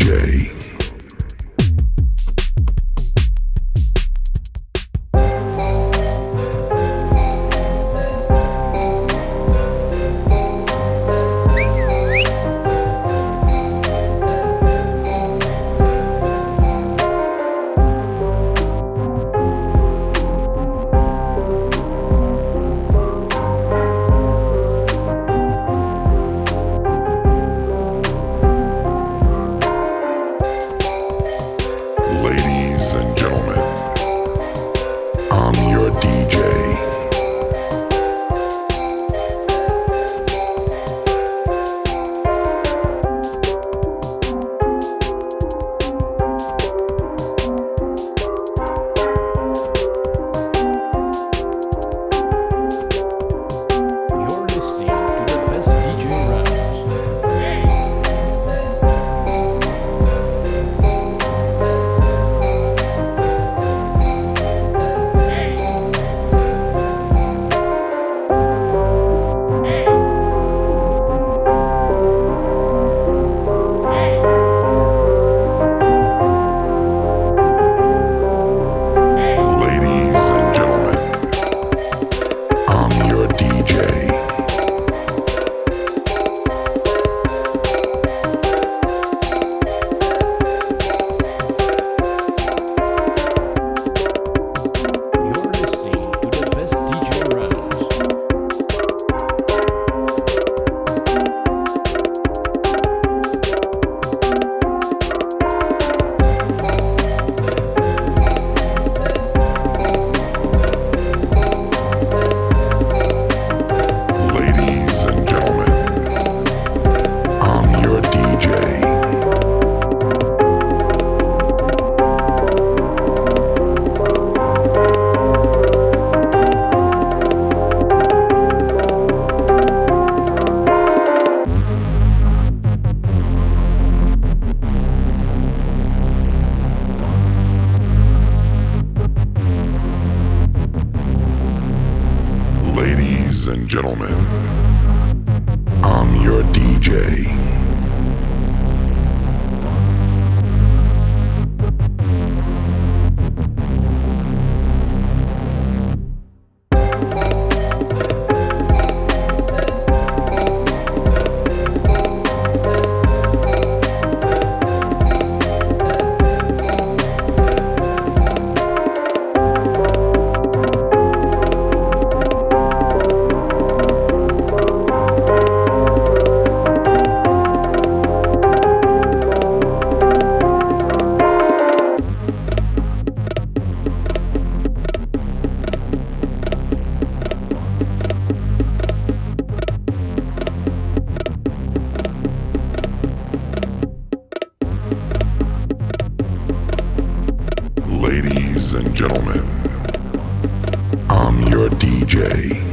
J. gentlemen, I'm your DJ. Your DJ.